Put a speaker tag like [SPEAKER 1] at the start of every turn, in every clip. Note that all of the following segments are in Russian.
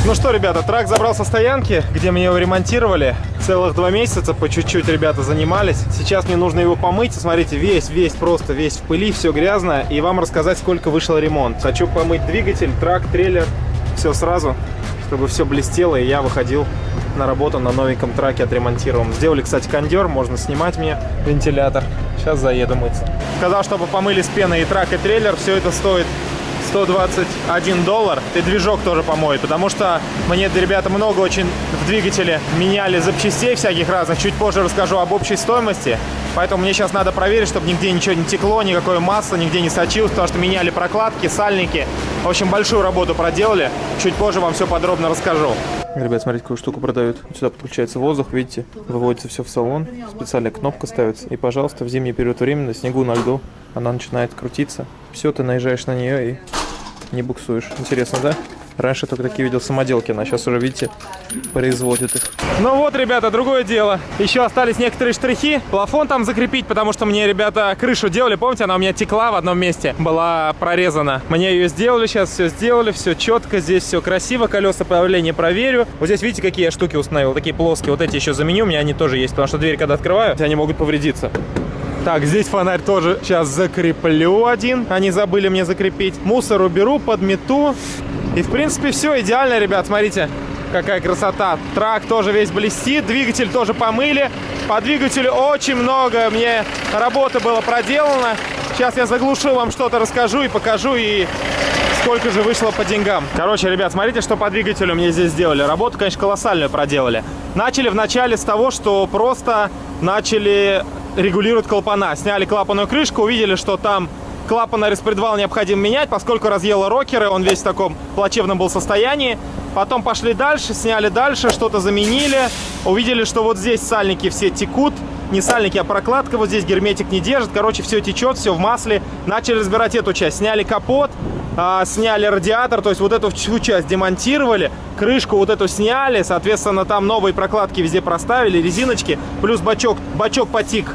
[SPEAKER 1] Так, ну что, ребята, трак забрал со стоянки, где мне его ремонтировали. Целых два месяца по чуть-чуть ребята занимались. Сейчас мне нужно его помыть. Смотрите, весь, весь, просто весь в пыли, все грязно. И вам рассказать, сколько вышел ремонт. Хочу помыть двигатель, трак, трейлер, все сразу, чтобы все блестело, и я выходил на работу на новеньком траке отремонтированном. Сделали, кстати, кондер, можно снимать мне вентилятор. Сейчас заеду мыться. Сказал, чтобы помыли с пеной и трак, и трейлер. Все это стоит 121 доллар. И движок тоже помоет, потому что мне ребята много очень в двигателе меняли запчастей всяких разных. Чуть позже расскажу об общей стоимости. Поэтому мне сейчас надо проверить, чтобы нигде ничего не текло, никакое масло нигде не сочилось, потому что меняли прокладки, сальники. В общем, большую работу проделали. Чуть позже вам все подробно расскажу. Ребят, смотрите, какую штуку продают. Сюда подключается воздух, видите, выводится все в салон, специальная кнопка ставится. И, пожалуйста, в зимний период времени на снегу, на льду она начинает крутиться. Все, ты наезжаешь на нее и не буксуешь. Интересно, да? Раньше только такие видел самоделки, а сейчас уже, видите, производят их. Ну вот, ребята, другое дело. Еще остались некоторые штрихи. Плафон там закрепить, потому что мне ребята крышу делали. Помните, она у меня текла в одном месте, была прорезана. Мне ее сделали, сейчас все сделали, все четко, здесь все красиво. Колеса правления проверю. Вот здесь, видите, какие я штуки установил, такие плоские. Вот эти еще заменю, у меня они тоже есть, потому что дверь, когда открываю, они могут повредиться. Так, здесь фонарь тоже сейчас закреплю один. Они забыли мне закрепить. Мусор уберу, подмету. И, в принципе, все идеально, ребят. Смотрите, какая красота. Трак тоже весь блестит. Двигатель тоже помыли. По двигателю очень много мне работы было проделано. Сейчас я заглушу вам что-то, расскажу и покажу. И сколько же вышло по деньгам. Короче, ребят, смотрите, что по двигателю мне здесь сделали. Работу, конечно, колоссальную проделали. Начали вначале с того, что просто начали регулируют клапана. Сняли клапанную крышку, увидели, что там клапанный распредвал необходимо менять, поскольку разъело рокеры, он весь в таком плачевном был состоянии. Потом пошли дальше, сняли дальше, что-то заменили. Увидели, что вот здесь сальники все текут. Не сальники, а прокладка. Вот здесь герметик не держит. Короче, все течет, все в масле. Начали разбирать эту часть. Сняли капот, а, сняли радиатор. То есть вот эту всю часть демонтировали. Крышку вот эту сняли. Соответственно, там новые прокладки везде проставили. Резиночки. Плюс бачок. Бачок потик.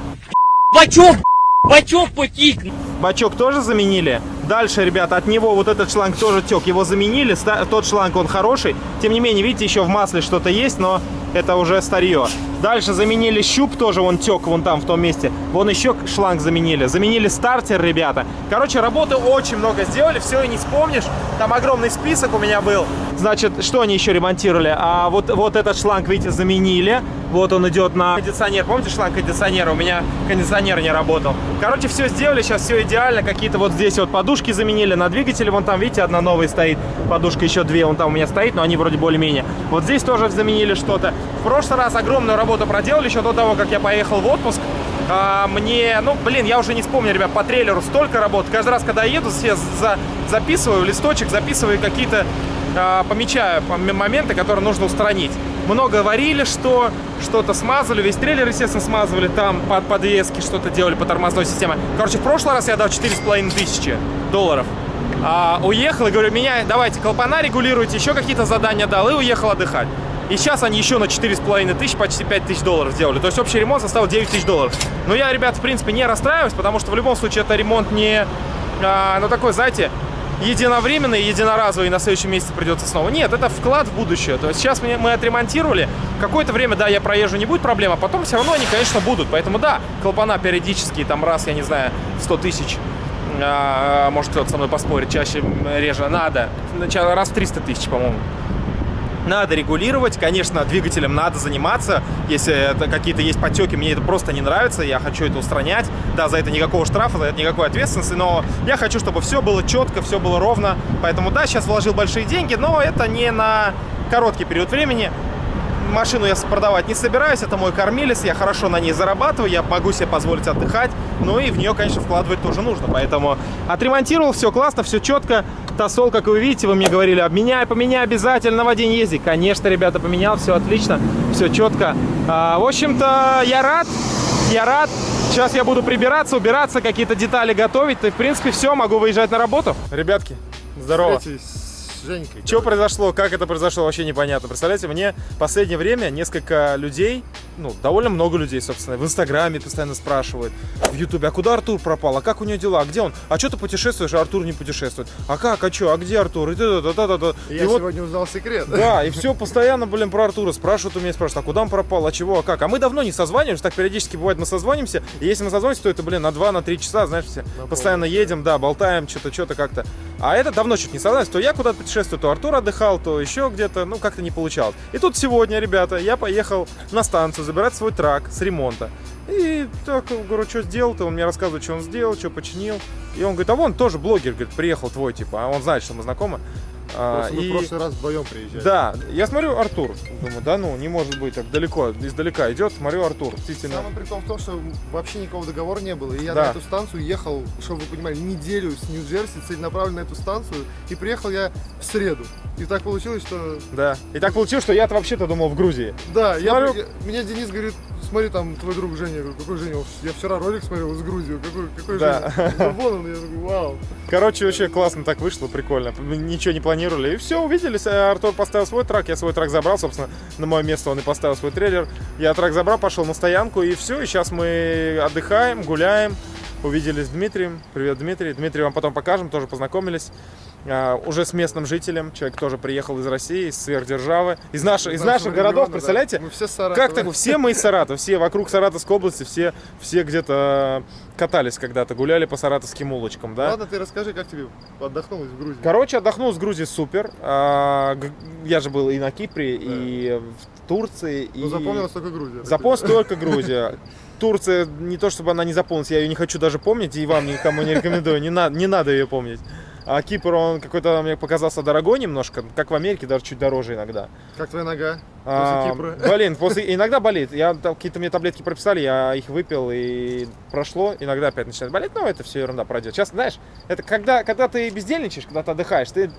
[SPEAKER 2] Бачок! Бачок потик!
[SPEAKER 1] Бачок тоже заменили. Дальше, ребята, от него вот этот шланг тоже тек. Его заменили. Тот шланг, он хороший. Тем не менее, видите, еще в масле что-то есть, но это уже старье. Дальше заменили щуп, тоже он тек вон там, в том месте. Вон еще шланг заменили. Заменили стартер, ребята. Короче, работы очень много сделали, все и не вспомнишь. Там огромный список у меня был. Значит, что они еще ремонтировали? А вот, вот этот шланг, видите, заменили. Вот он идет на кондиционер. Помните шланг кондиционера? У меня кондиционер не работал. Короче, все сделали, сейчас все идеально. Какие-то вот здесь вот подушки заменили на двигателе. Вон там, видите, одна новая стоит. Подушка еще две, вон там у меня стоит, но они вроде более-менее. Вот здесь тоже заменили что-то. Прошлый раз огромную работу проделали еще до того, как я поехал в отпуск. А, мне, ну, блин, я уже не вспомню, ребят, по трейлеру столько работ. Каждый раз, когда еду, все за, записываю листочек, записываю какие-то, а, помечаю моменты, которые нужно устранить много варили, что что-то смазывали, весь трейлер, естественно, смазывали, там под подвески что-то делали по тормозной системе. Короче, в прошлый раз я дал 4,5 тысячи долларов. А, уехал и говорю, меня, давайте клапана регулируйте, еще какие-то задания дал и уехал отдыхать. И сейчас они еще на 4,5 тысяч, почти 5 тысяч долларов сделали. То есть общий ремонт составил 9 тысяч долларов. Но я, ребят, в принципе, не расстраиваюсь, потому что в любом случае это ремонт не, а, ну, такой, знаете, единовременный, единоразовый, и на следующем месяце придется снова. Нет, это вклад в будущее. То есть сейчас мы, мы отремонтировали, какое-то время, да, я проезжу, не будет проблем, а потом все равно они, конечно, будут. Поэтому, да, клапана периодически, там раз, я не знаю, 100 тысяч, а, может кто-то со мной поспорит, чаще, реже, надо. Раз в 300 тысяч, по-моему надо регулировать. Конечно, двигателем надо заниматься. Если какие-то есть потеки, мне это просто не нравится, я хочу это устранять. Да, за это никакого штрафа, за это никакой ответственности, но я хочу, чтобы все было четко, все было ровно. Поэтому, да, сейчас вложил большие деньги, но это не на короткий период времени машину я продавать не собираюсь, это мой кормилец, я хорошо на ней зарабатываю, я могу себе позволить отдыхать, ну и в нее, конечно, вкладывать тоже нужно, поэтому отремонтировал, все классно, все четко, тосол, как вы видите, вы мне говорили, обменяй, поменяй обязательно в один езди, конечно, ребята, поменял, все отлично, все четко, а, в общем-то, я рад, я рад, сейчас я буду прибираться, убираться, какие-то детали готовить, и, в принципе, все, могу выезжать на работу. Ребятки, здорово.
[SPEAKER 3] Женькой.
[SPEAKER 1] Что произошло, как это произошло, вообще непонятно. Представляете, мне в последнее время несколько людей, ну, довольно много людей, собственно, в Инстаграме постоянно спрашивают, в Ютубе, а куда Артур пропал, а как у него дела, а где он, а что ты путешествуешь, а Артур не путешествует, а как, а что, а где Артур, и, да, да, да, да, да.
[SPEAKER 3] И я
[SPEAKER 1] вот
[SPEAKER 3] сегодня узнал секрет.
[SPEAKER 1] Да, и все постоянно, блин, про Артура спрашивают у меня, спрашивают, а куда он пропал, а чего, а как. А мы давно не созваниваемся, так периодически бывает, мы созвонимся, и если мы созвонимся, то это, блин, на 2-3 на часа, знаешь, все постоянно едем, да, болтаем, что-то, что-то как-то. А это давно чуть не созванивались, то я куда-то путешествую, то Артур отдыхал, то еще где-то, ну, как-то не получалось. И тут сегодня, ребята, я поехал на станцию забирать свой трак с ремонта. И так, говорю, что сделал-то? Он мне рассказывает, что он сделал, что починил. И он говорит, а вон тоже блогер, говорит, приехал твой, типа, а он знает, что мы знакомы. А,
[SPEAKER 3] Просто мы
[SPEAKER 1] и-
[SPEAKER 3] в прошлый раз вдвоем приезжали.
[SPEAKER 1] да, я смотрю Артур, думаю, да ну, не может быть, так далеко, издалека идет, смотрю Артур, действительно.
[SPEAKER 3] Самый прикол в том, что вообще никакого договора не было. И я
[SPEAKER 1] Да.
[SPEAKER 3] на эту станцию ехал, чтобы вы понимали, неделю с Нью-Джерси целенаправленно на эту станцию. И приехал я в среду. И так получилось, что...
[SPEAKER 1] Да. И так получилось, что я-то вообще-то думал в Грузии.
[SPEAKER 3] Да, я,
[SPEAKER 1] Смотрю-
[SPEAKER 3] я- меня Денис говорит, смотри, там твой друг Женя. Я говорю, какой Женя? Я вчера ролик смотрел из Грузии. Какой, какой
[SPEAKER 1] Да.
[SPEAKER 3] Женя? Вон он. Я такой, вау.
[SPEAKER 1] Короче, вообще классно так вышло, прикольно. Ничего не планировали. И все, увиделись. А Артур поставил свой трак, я свой трак забрал, собственно, на мое место он и поставил свой трейлер. Я трак забрал, пошел на стоянку, и все. И сейчас мы отдыхаем, гуляем. Увиделись с Дмитрием. Привет, Дмитрий. Дмитрий вам потом покажем, тоже познакомились. А, уже с местным жителем. Человек тоже приехал из России, из сверхдержавы. Из, наших из
[SPEAKER 3] нашего
[SPEAKER 1] наших городов,
[SPEAKER 3] региона, да.
[SPEAKER 1] представляете?
[SPEAKER 3] Мы все с Саратова.
[SPEAKER 1] Как так? Все мы из Саратова, все вокруг Саратовской области, все, все где-то катались когда-то, гуляли по саратовским улочкам, да?
[SPEAKER 3] Ладно, ты расскажи, как тебе отдохнулось в Грузии.
[SPEAKER 1] Короче, отдохнул с Грузии супер. А, Я же был и на Кипре, и в Турции. И...
[SPEAKER 3] Ну, запомнилась только Грузия.
[SPEAKER 1] Запомнилась только Грузия. Турция, не то чтобы она не запомнилась, я ее не хочу даже помнить, и вам никому не рекомендую, не, на- не надо ее помнить. А Кипр, он какой-то мне показался дорогой немножко, как в Америке, даже чуть дороже иногда.
[SPEAKER 3] Как твоя нога
[SPEAKER 1] А? Блин, после, иногда болит. Я какие-то мне таблетки прописали, я их выпил и прошло. Иногда опять начинает болеть, но это все ерунда пройдет. Сейчас, знаешь, это когда, когда ты бездельничаешь, когда ты отдыхаешь, ты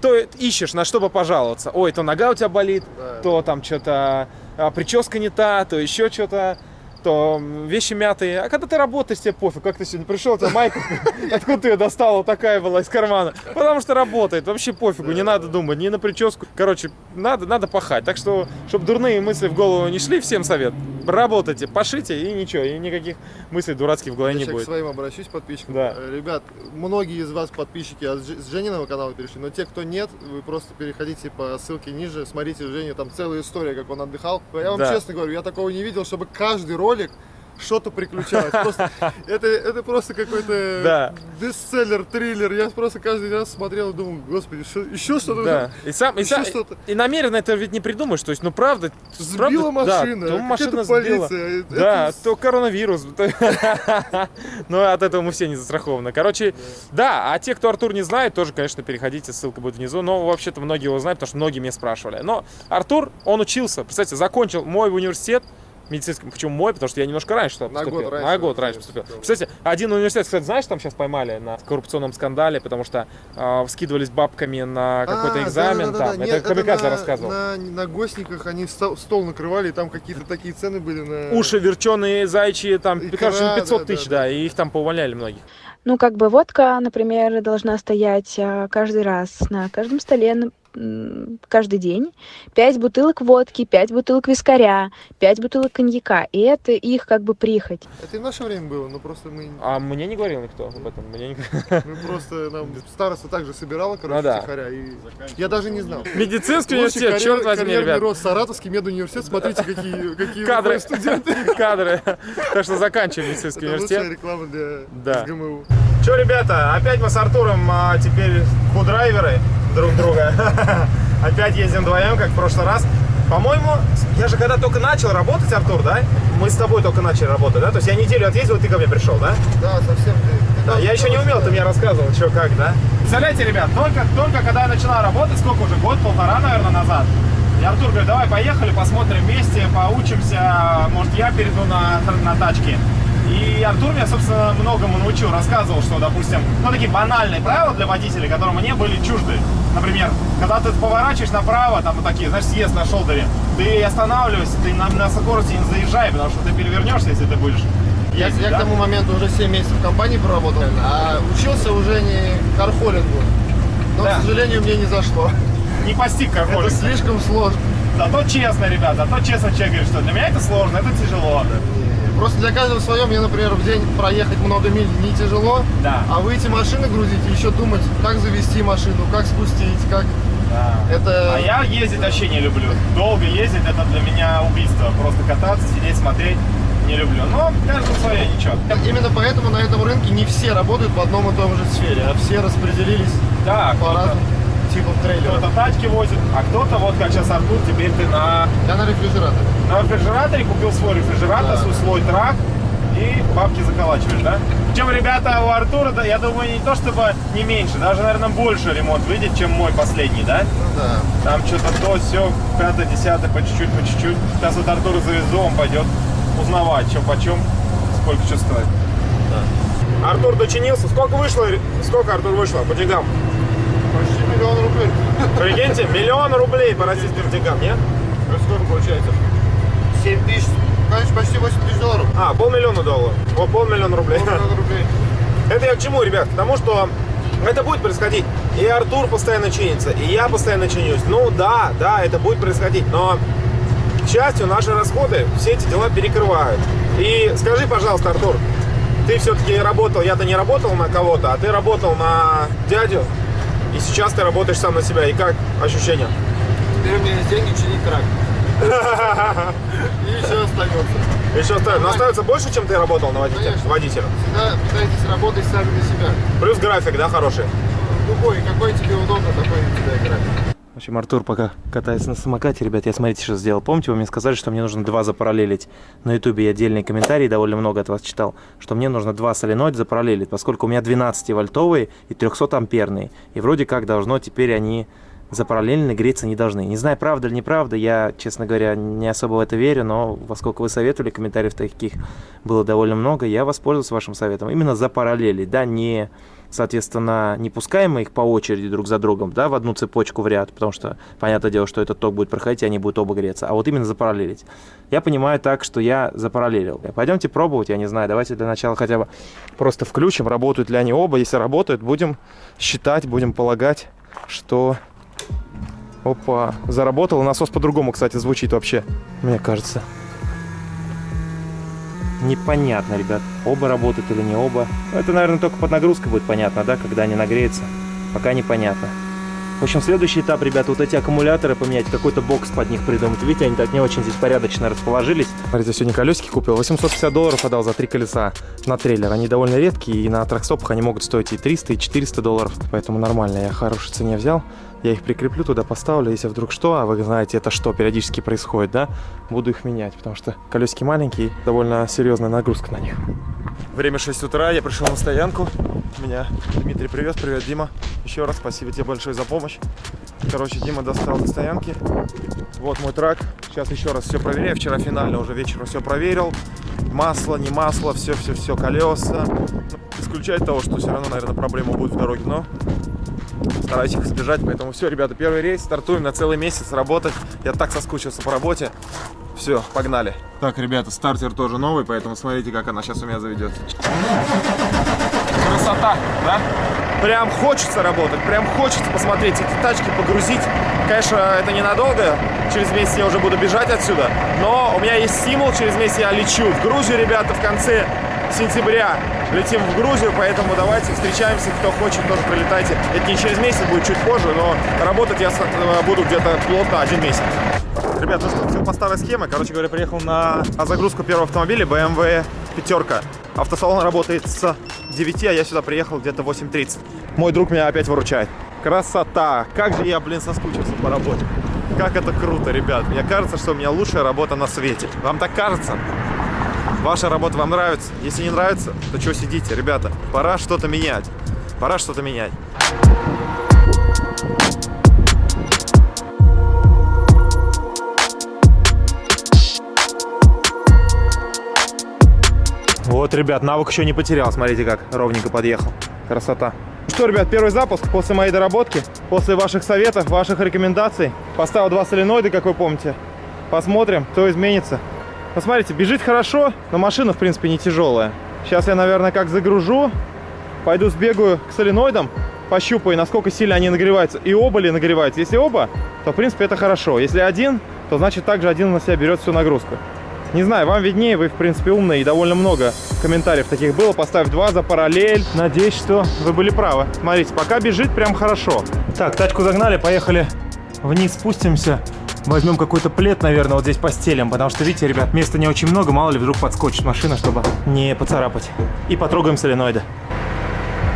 [SPEAKER 1] то ищешь, на что бы пожаловаться. Ой, то нога у тебя болит,
[SPEAKER 3] Да.
[SPEAKER 1] то там что-то прическа не та, то еще что-то. То вещи мятые. А когда ты работаешь, тебе пофиг. Как ты сегодня пришел, у тебя майка, откуда ты ее достал, такая была из кармана. Потому что работает, вообще пофигу, не надо думать, ни на прическу. Короче, надо, надо пахать. Так что, чтобы дурные мысли в голову не шли, всем совет. Работайте, пашите, и ничего, и никаких мыслей дурацких в голове
[SPEAKER 3] Я
[SPEAKER 1] не
[SPEAKER 3] сейчас к
[SPEAKER 1] будет.
[SPEAKER 3] своим обращусь, подписчикам.
[SPEAKER 1] Да.
[SPEAKER 3] Э, Ребят, многие из вас подписчики от Ж- с Жениного канала перешли, но те, кто нет, вы просто переходите по ссылке ниже, смотрите у Жени, там целая история, как он отдыхал. Я вам
[SPEAKER 1] Да.
[SPEAKER 3] честно говорю, я такого не видел, чтобы каждый ролик что-то приключалось. Просто, это, это просто какой-то
[SPEAKER 1] Да.
[SPEAKER 3] бестселлер, триллер. Я просто каждый раз смотрел и думал, господи, что, еще что-то?
[SPEAKER 1] Да. И, сам, и, сам-
[SPEAKER 3] что-то.
[SPEAKER 1] и намеренно это ведь не придумаешь. То есть, ну правда,
[SPEAKER 3] Сбила
[SPEAKER 1] правда, да,
[SPEAKER 3] машина,
[SPEAKER 1] то
[SPEAKER 3] какая-то
[SPEAKER 1] машина сбила.
[SPEAKER 3] полиция. Это-
[SPEAKER 1] Да,
[SPEAKER 3] это
[SPEAKER 1] то коронавирус. Но от этого мы все не застрахованы. Короче, да, а те, кто Артур не знает, тоже, конечно, переходите, ссылка будет внизу. Но вообще-то многие его знают, потому что многие меня спрашивали. Но Артур, он учился, представьте, закончил мой университет, медицинский, почему мой, потому что я немножко раньше
[SPEAKER 3] На
[SPEAKER 1] поступил.
[SPEAKER 3] год раньше
[SPEAKER 1] на год
[SPEAKER 3] поступил.
[SPEAKER 1] раньше поступил. Кстати, один университет, кстати, знаешь, там сейчас поймали на коррупционном скандале, потому что а, скидывались бабками на какой-то
[SPEAKER 3] А,
[SPEAKER 1] экзамен
[SPEAKER 3] да-да-да-да.
[SPEAKER 1] там.
[SPEAKER 3] Нет,
[SPEAKER 1] это Камикадзе рассказывал.
[SPEAKER 3] На, на гостниках они стол, накрывали, и там какие-то такие цены были на...
[SPEAKER 1] Уши верченые, зайчи, там,
[SPEAKER 3] Икра,
[SPEAKER 1] короче, на 500
[SPEAKER 3] да,
[SPEAKER 1] тысяч,
[SPEAKER 3] да,
[SPEAKER 1] да,
[SPEAKER 3] да.
[SPEAKER 1] и их там поувольняли многих.
[SPEAKER 4] Ну, как бы водка, например, должна стоять а, каждый раз на каждом столе каждый день. Пять бутылок водки, пять бутылок вискаря, пять бутылок коньяка. И это их как бы прихоть.
[SPEAKER 3] Это и в наше время было, но просто мы,
[SPEAKER 1] А мне не говорил никто об этом. Мне не...
[SPEAKER 3] мы просто, нам староста также собирала, короче,
[SPEAKER 1] Ну да.
[SPEAKER 3] втихаря, и я даже не знал.
[SPEAKER 1] Медицинский университет,
[SPEAKER 3] карьер-
[SPEAKER 1] черт возьми, ребят.
[SPEAKER 3] рост, Саратовский медуниверситет, смотрите, какие, какие
[SPEAKER 1] Кадры.
[SPEAKER 3] студенты.
[SPEAKER 1] Кадры. Так что заканчиваем медицинский
[SPEAKER 3] Это
[SPEAKER 1] университет.
[SPEAKER 3] реклама для
[SPEAKER 1] Да.
[SPEAKER 3] СГМУ.
[SPEAKER 1] Че, ребята, опять мы с Артуром а, теперь худрайверы друг друга. Опять ездим вдвоем, как в прошлый раз. По-моему, я же когда только начал работать, Артур, да? Мы с тобой только начали работать, да? То есть я неделю отъездил, ты ко мне пришел, да?
[SPEAKER 3] Да, совсем. ты- ты
[SPEAKER 1] Да, я еще не умел, ты мне рассказывал, что как, да? Представляете, ребят, только, только когда я начинал работать, сколько уже, год-полтора, наверное, назад, и Артур говорит, давай поехали, посмотрим вместе, поучимся, может, я перейду на, на тачки. И Артур меня, собственно, многому научил, рассказывал, что, допустим, ну, такие банальные правила для водителей, которые мне были чужды. Например, когда ты поворачиваешь направо, там вот такие, знаешь, съезд на шолдере, ты останавливайся, ты на, на скорости не заезжай, потому что ты перевернешься, если ты будешь
[SPEAKER 3] Я, я
[SPEAKER 1] да?
[SPEAKER 3] к тому моменту уже 7 месяцев в компании проработал, а учился уже не кархолингу. Но,
[SPEAKER 1] Да.
[SPEAKER 3] к сожалению, мне не зашло.
[SPEAKER 1] Не постиг как
[SPEAKER 3] Это слишком сложно.
[SPEAKER 1] Зато честно, ребят, зато честно человек говорит, что для меня это сложно, это тяжело.
[SPEAKER 3] Просто для каждого свое. Мне, например, в день проехать много миль не тяжело.
[SPEAKER 1] Да.
[SPEAKER 3] А выйти машины грузить и еще думать, как завести машину, как спустить, как... Это...
[SPEAKER 1] А я ездить вообще не люблю. Долго ездить это для меня убийство. Просто кататься, сидеть, смотреть не люблю. Но каждому свое ничего.
[SPEAKER 3] Именно поэтому на этом рынке не все работают в одном и том же сфере, а все распределились
[SPEAKER 1] Да,
[SPEAKER 3] по разным типам трейлеров.
[SPEAKER 1] кто-то тачки возит, а кто-то, вот как сейчас Артур, теперь ты на,
[SPEAKER 3] Я на рефрижераторе.
[SPEAKER 1] На рефрижераторе купил свой рефрижератор,
[SPEAKER 3] Да.
[SPEAKER 1] свой слой трак и бабки заколачиваешь, да? Причем, ребята, у Артура, да, я думаю, не то чтобы не меньше, даже, наверное, больше ремонт выйдет, чем мой последний, да?
[SPEAKER 3] Ну да.
[SPEAKER 1] Там что-то то, все, пятое, десятое, по чуть-чуть, по чуть-чуть. Сейчас вот Артура завезу, он пойдет узнавать, что почем, сколько что стоит. Артур дочинился. Сколько вышло? Сколько, Артур, вышло по деньгам?
[SPEAKER 3] Почти миллион рублей.
[SPEAKER 1] Прикиньте, миллион рублей по российским деньгам, нет?
[SPEAKER 3] Это сколько получается? 7 тысяч, конечно, почти 8 тысяч долларов.
[SPEAKER 1] А, полмиллиона долларов. О, полмиллиона рублей.
[SPEAKER 3] Полмиллиона рублей.
[SPEAKER 1] Это я к чему, ребят? К тому, что это будет происходить. И Артур постоянно чинится, и я постоянно чинюсь. Ну да, да, это будет происходить. Но, к счастью, наши расходы все эти дела перекрывают. И скажи, пожалуйста, Артур, ты все-таки работал, я-то не работал на кого-то, а ты работал на дядю, и сейчас ты работаешь сам на себя. И как ощущения?
[SPEAKER 3] Теперь у меня есть деньги чинить трак. И еще остается.
[SPEAKER 1] Еще остается, но остается больше, чем ты работал на водителя?
[SPEAKER 3] Конечно.
[SPEAKER 1] водителем.
[SPEAKER 3] Всегда пытайтесь работать сами на себя.
[SPEAKER 1] Плюс график, да, хороший?
[SPEAKER 3] Любой, какой тебе удобно, такой на тебя играть.
[SPEAKER 1] В общем, Артур пока катается на самокате. Ребят, я смотрите, что сделал. Помните, вы мне сказали, что мне нужно два запараллелить. На ютубе я отдельные комментарии довольно много от вас читал, что мне нужно два соленоида запараллелить, поскольку у меня 12-вольтовые и 300-амперные. И вроде как должно теперь они запараллельно греться не должны. Не знаю, правда или неправда, я, честно говоря, не особо в это верю, но поскольку вы советовали, комментариев таких было довольно много, я воспользуюсь вашим советом. Именно запараллелить, да, не соответственно, не пускаем мы их по очереди друг за другом, да, в одну цепочку в ряд, потому что, понятное дело, что этот ток будет проходить, и они будут оба греться, а вот именно запараллелить. Я понимаю так, что я запараллелил. Пойдемте пробовать, я не знаю, давайте для начала хотя бы просто включим, работают ли они оба, если работают, будем считать, будем полагать, что... Опа, заработал, насос по-другому, кстати, звучит вообще, мне кажется. Непонятно, ребят, оба работают или не оба. Ну, Это, наверное, только под нагрузкой будет понятно, да, когда они нагреются. Пока непонятно. В общем, следующий этап, ребята, вот эти аккумуляторы поменять, какой-то бокс под них придумать. Видите, они так не очень здесь порядочно расположились. Смотрите, сегодня колесики купил. 850 долларов отдал за три колеса на трейлер. Они довольно редкие, и на тракстопах они могут стоить и 300, и 400 долларов. Поэтому нормально, я хорошей цене взял. Я их прикреплю, туда поставлю, если вдруг что, а вы знаете, это что периодически происходит, да, буду их менять, потому что колесики маленькие, довольно серьезная нагрузка на них. Время 6 утра, я пришел на стоянку, меня Дмитрий привез, привет, Дима, еще раз спасибо тебе большое за помощь. Короче, Дима достал до стоянки, вот мой трак, сейчас еще раз все проверяю, вчера финально уже вечером все проверил, масло, не масло, все-все-все, колеса, Ну, исключать того, что все равно, наверное, проблема будет в дороге, но стараюсь их избежать. Поэтому все, ребята, первый рейс, стартуем на целый месяц работать. Я так соскучился по работе. Все, погнали. Так, ребята, стартер тоже новый, поэтому смотрите, как она сейчас у меня заведет. Красота, да? Прям хочется работать, прям хочется посмотреть эти тачки, погрузить. Конечно, это ненадолго, через месяц я уже буду бежать отсюда, но у меня есть стимул, через месяц я лечу в Грузию, ребята, в конце сентября летим в Грузию, поэтому давайте встречаемся, кто хочет, тоже прилетайте. Это не через месяц, будет чуть позже, но работать я э, буду где-то плотно один месяц. Ребят, ну что, все по старой схеме. Короче говоря, приехал на загрузку первого автомобиля BMW пятерка. Автосалон работает с 9, а я сюда приехал где-то 8.30. Мой друг меня опять выручает. Красота! Как же я, блин, соскучился по работе. Как это круто, ребят. Мне кажется, что у меня лучшая работа на свете. Вам так кажется? Ваша работа вам нравится? Если не нравится, то что сидите, ребята? Пора что-то менять. Пора что-то менять. Вот, ребят, навык еще не потерял. Смотрите, как ровненько подъехал. Красота. Ну Что, ребят, первый запуск после моей доработки, после ваших советов, ваших рекомендаций. Поставил два соленоида, как вы помните. Посмотрим, что изменится. Посмотрите, бежит хорошо, но машина, в принципе, не тяжелая. Сейчас я, наверное, как загружу, пойду сбегаю к соленоидам, пощупай, насколько сильно они нагреваются. И оба ли нагреваются. Если оба, то, в принципе, это хорошо. Если один, то, значит, также один на себя берет всю нагрузку. Не знаю, вам виднее, вы, в принципе, умные, и довольно много комментариев таких было. Поставь два за параллель. Надеюсь, что вы были правы. Смотрите, пока бежит прям хорошо. Так, тачку загнали, поехали вниз спустимся. Возьмем какой-то плед, наверное, вот здесь постелим, потому что, видите, ребят, места не очень много, мало ли вдруг подскочит машина, чтобы не поцарапать. И потрогаем соленоиды.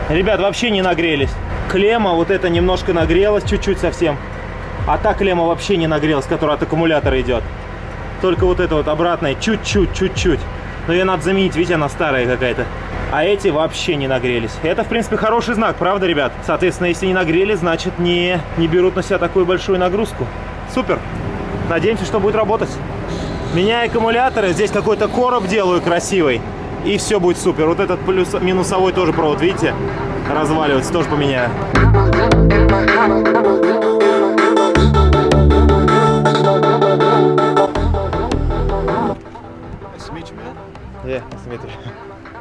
[SPEAKER 1] Ребят, вообще не нагрелись. Клемма вот эта немножко нагрелась, чуть-чуть совсем. А та клемма вообще не нагрелась, которая от аккумулятора идет. Только вот это вот обратная, чуть-чуть, чуть-чуть. Но ее надо заменить, видите, она старая какая-то. А эти вообще не нагрелись. Это, в принципе, хороший знак, правда, ребят? Соответственно, если не нагрели, значит, не, не берут на себя такую большую нагрузку. Супер. Надеемся, что будет работать. Меняю аккумуляторы. Здесь какой-то короб делаю красивый. И все будет супер. Вот этот плюс, минусовой тоже провод, видите? Разваливается, тоже поменяю.
[SPEAKER 3] Nice to meet you, man.
[SPEAKER 1] Yeah, nice to meet you.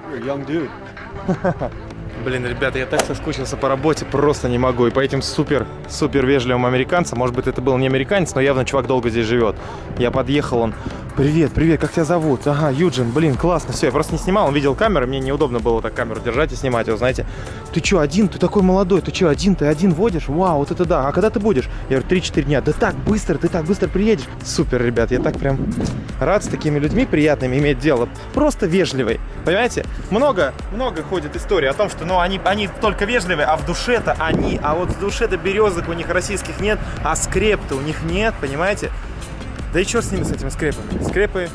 [SPEAKER 3] You're a young dude.
[SPEAKER 1] Блин, ребята, я так соскучился по работе, просто не могу. И по этим супер-супер вежливым американцам, может быть, это был не американец, но явно чувак долго здесь живет. Я подъехал, он, привет, привет, как тебя зовут? Ага, Юджин, блин, классно, все, я просто не снимал, он видел камеру, мне неудобно было так камеру держать и снимать его, знаете. Ты что, один? Ты такой молодой, ты что, один? Ты один водишь? Вау, вот это да. А когда ты будешь? Я говорю, 3-4 дня. Да так быстро, ты так быстро приедешь. Супер, ребят, я так прям рад с такими людьми приятными иметь дело. Просто вежливый, понимаете? Много, много ходит история о том, что, ну, они, они только вежливые, а в душе-то они, а вот в душе-то березок у них российских нет, а скреп-то у них нет, понимаете? Да и черт с ними, с этими скрепами. Скрепы,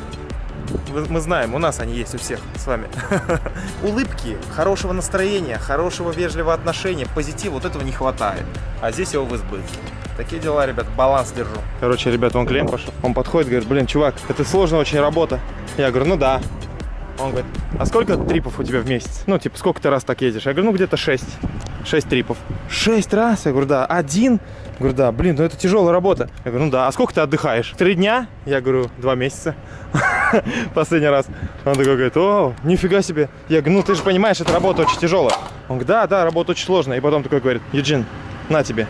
[SPEAKER 1] мы знаем, у нас они есть у всех с вами. Улыбки, хорошего настроения, хорошего вежливого отношения, позитива, вот этого не хватает. А здесь его в избытке. Такие дела, ребят, баланс держу. Короче, ребят, он клиент пошел. Он подходит, говорит, блин, чувак, это сложная очень работа. Я говорю, ну да. Он говорит, а сколько трипов у тебя в месяц? Ну, типа, сколько ты раз так едешь? Я говорю, ну, где-то 6. 6 трипов. 6 раз? Я говорю, да. Один? Я говорю, да. Блин, ну это тяжелая работа. Я говорю, ну да. А сколько ты отдыхаешь? Три дня? Я говорю, два месяца. Последний раз. Он такой говорит, о, нифига себе. Я говорю, ну ты же понимаешь, эта работа очень тяжелая. Он говорит, да, да, работа очень сложная. И потом такой говорит, Юджин, на тебе.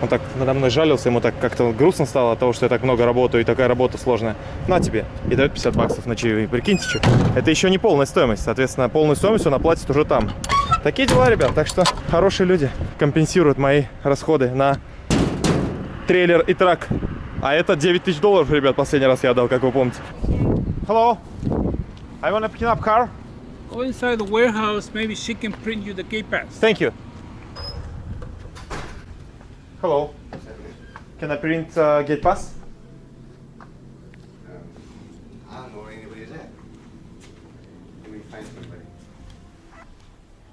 [SPEAKER 1] Он так надо мной жалился, ему так как-то грустно стало от того, что я так много работаю и такая работа сложная. На тебе. И дает 50 баксов на чаевые. Прикиньте, что. Это еще не полная стоимость. Соответственно, полную стоимость он оплатит уже там. Такие дела, ребят. Так что хорошие люди компенсируют мои расходы на трейлер и трак. А это 9 тысяч долларов, ребят, последний раз я отдал, как вы помните. Hello. I want to pick up car.
[SPEAKER 5] Go inside the warehouse, maybe she can print you the gate pass.
[SPEAKER 1] Thank you. Hello. Can I print uh, gate pass?
[SPEAKER 6] I don't know where anybody's at. Let me find somebody.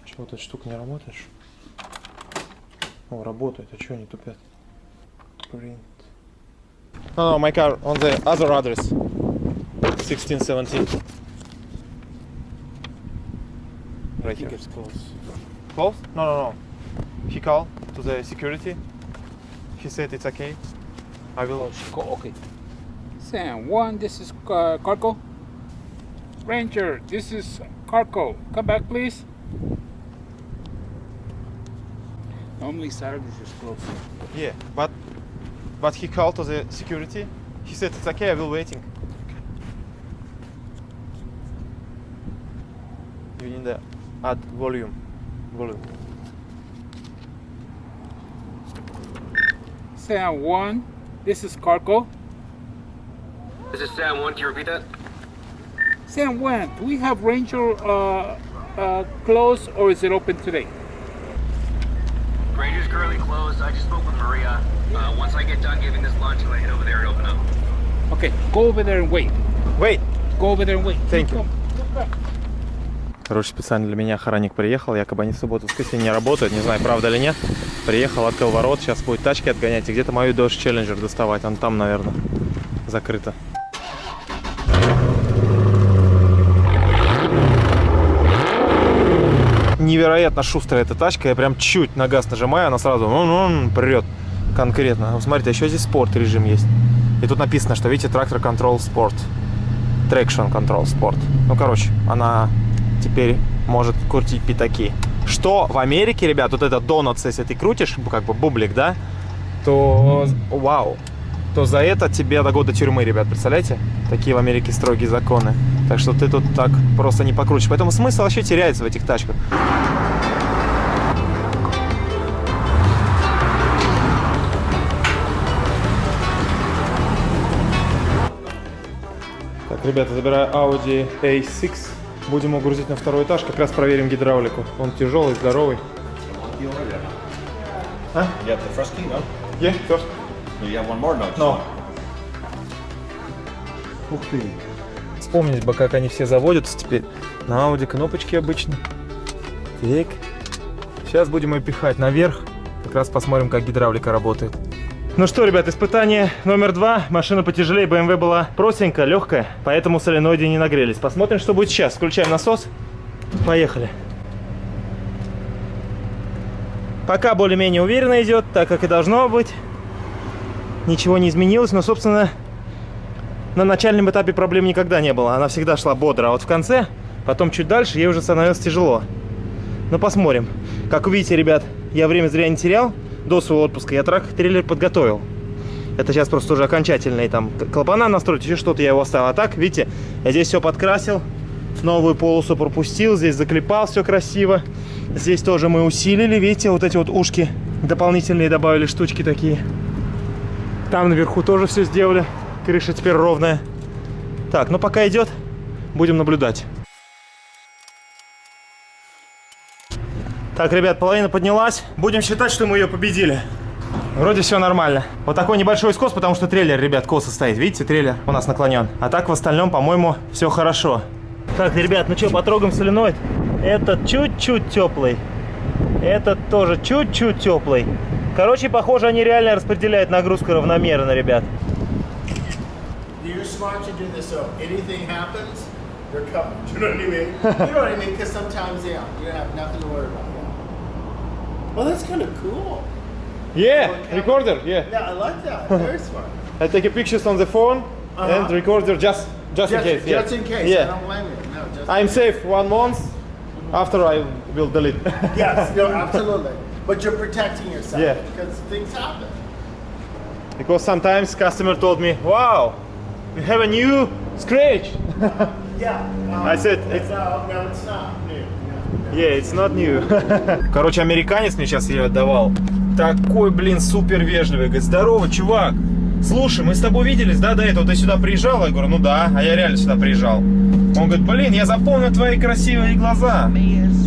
[SPEAKER 1] Чего эта штука не ли? О, работает. А что они тупят? Print. No, no, my car on the other address. 1617. Right here.
[SPEAKER 5] It's close.
[SPEAKER 1] Close? No, no, no. He called to the security. He said it's okay. I will.
[SPEAKER 5] Go, okay. Sam, one, this is uh, Carco. Ranger, this is Carco. Come back, please. Normally Saturdays is closed.
[SPEAKER 1] Yeah, but but he called to the security. He said it's okay. I will waiting. You need to add volume. Volume.
[SPEAKER 5] Sam, one, this is Carco.
[SPEAKER 2] This is Sam 1, can you repeat that?
[SPEAKER 5] Sam, one, do we have Ranger uh, uh, closed or is it open today?
[SPEAKER 2] Ranger's currently closed. I just spoke with Maria. Uh, once I get done giving this lunch, I'm gonna head over there and open up.
[SPEAKER 5] Okay, go over there and wait.
[SPEAKER 1] Wait.
[SPEAKER 5] Go over there and wait.
[SPEAKER 1] Thank you. Короче, специально для меня охранник приехал, якобы они в субботу, воскресенье не работают, не знаю, правда или нет. Приехал, открыл ворот, сейчас будет тачки отгонять и где-то мою Dodge Challenger доставать, он там, наверное, закрыто. Невероятно шустрая эта тачка, я прям чуть на газ нажимаю, она сразу прет конкретно. Смотрите, а еще здесь спорт режим есть. И тут написано, что, видите, трактор Control Sport. Traction Control Sport. Ну, короче, она теперь может крутить пятаки. что в Америке, ребят, вот этот донат, если ты крутишь, как бы бублик, да, то вау, то за это тебе до года тюрьмы, ребят, представляете? Такие в Америке строгие законы. Так что ты тут так просто не покрутишь. Поэтому смысл вообще теряется в этих тачках. Так, ребята, забираю Audi A6. Будем его грузить на второй этаж. Как раз проверим гидравлику. Он тяжелый, здоровый.
[SPEAKER 7] You have the first key, no?
[SPEAKER 1] Yeah, first.
[SPEAKER 7] No, you have one more, no? Just
[SPEAKER 1] No. Ух ты. Вспомнить бы, как они все заводятся теперь. На Audi кнопочки обычно. Так. Сейчас будем ее пихать наверх. Как раз посмотрим, как гидравлика работает. Ну что, ребят, испытание номер два. Машина потяжелее BMW была простенькая, легкая, поэтому соленоиды не нагрелись. Посмотрим, что будет сейчас. Включаем насос. Поехали. Пока более-менее уверенно идет, так как и должно быть. Ничего не изменилось, но, собственно, на начальном этапе проблем никогда не было. Она всегда шла бодро, а вот в конце, потом чуть дальше, ей уже становилось тяжело. Но посмотрим. Как увидите, ребят, я время зря не терял. До своего отпуска я трак-трейлер подготовил. Это сейчас просто уже окончательные там клапана настроить, еще что-то я его оставил. А так, видите, я здесь все подкрасил, новую полосу пропустил, здесь заклепал все красиво. Здесь тоже мы усилили, видите, вот эти вот ушки дополнительные добавили штучки такие. Там наверху тоже все сделали. Крыша теперь ровная. Так, ну пока идет, будем наблюдать. Так, ребят, половина поднялась. Будем считать, что мы ее победили. Вроде все нормально. Вот такой небольшой скос, потому что трейлер, ребят, косо стоит. Видите, трейлер у нас наклонен. А так в остальном, по-моему, все хорошо. Так, ребят, ну что, потрогаем соленоид. Этот чуть-чуть теплый. Этот тоже чуть-чуть теплый. Короче, похоже, они реально распределяют нагрузку равномерно, ребят.
[SPEAKER 8] You're smart to do this, so if anything happens, they're covered. Do you know what I mean? you know what I mean? Because sometimes, yeah, you have nothing to worry about. Well, that's kind of cool.
[SPEAKER 1] Yeah, recorder, yeah.
[SPEAKER 8] Yeah, I like that. Very smart.
[SPEAKER 1] I take a pictures on the phone
[SPEAKER 8] Uh-huh.
[SPEAKER 1] and recorder just just, in
[SPEAKER 8] Just,
[SPEAKER 1] case. yeah.
[SPEAKER 8] just in case. I
[SPEAKER 1] Yeah,
[SPEAKER 8] don't blame you. No, just
[SPEAKER 1] I'm safe one month. After I will delete.
[SPEAKER 8] yes, no, absolutely. But you're protecting yourself
[SPEAKER 1] Yeah.
[SPEAKER 8] because things happen.
[SPEAKER 1] because sometimes customer told me, "Wow, you have a new scratch."
[SPEAKER 8] Yeah. Um,
[SPEAKER 1] I said,
[SPEAKER 8] it's, no, no, it's not new.
[SPEAKER 1] Yeah, it's not new. Короче, американец мне сейчас ее отдавал. Такой, блин, супер вежливый. Говорит, здорово, чувак. Слушай, мы с тобой виделись, да, до этого? Ты сюда приезжал? Я говорю, ну да, а я реально сюда приезжал. Он говорит, блин, я запомнил твои красивые глаза.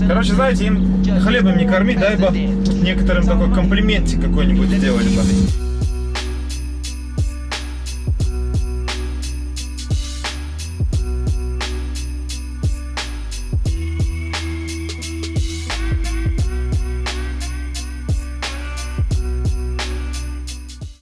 [SPEAKER 1] Короче, знаете, им хлебом не кормить, дай бы некоторым такой комплиментик какой-нибудь сделали бы.